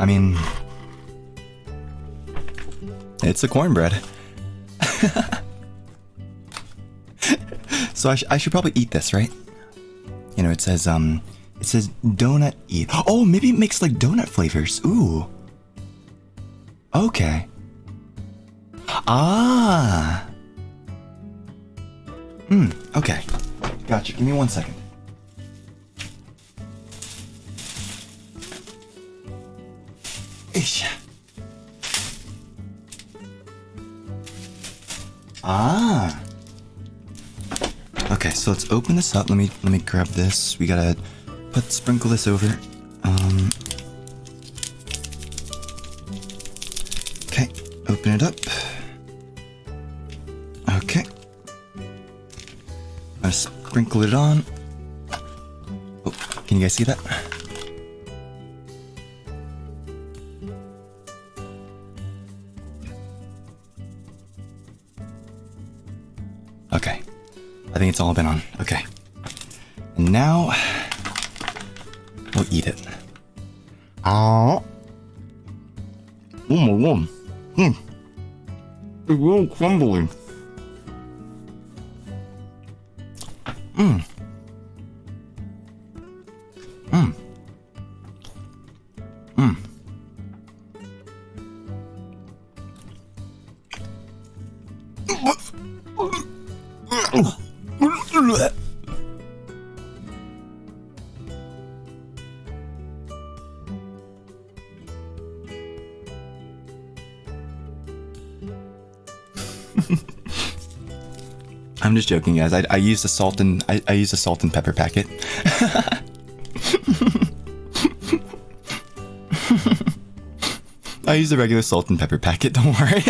I mean, it's a cornbread. so I, sh- I should probably eat this, right? You know, it says, um, it says donut eat. Oh, maybe it makes like donut flavors. Ooh. Okay. Ah. Hmm, okay. Gotcha. Give me one second. Ish. Ah. Okay, so let's open this up. Let me let me grab this. We gotta put sprinkle this over. Um. Okay, open it up. Okay. I sprinkle it on. Oh, can you guys see that? I think it's all been on. Okay. And now we'll eat it. Oh. Oh my god. Hmm. It's real crumbly. Mmm. Mmm. Mmm. I'm just joking, guys. I, I used a salt and I, I used a salt and pepper packet. I used a regular salt and pepper packet. Don't worry.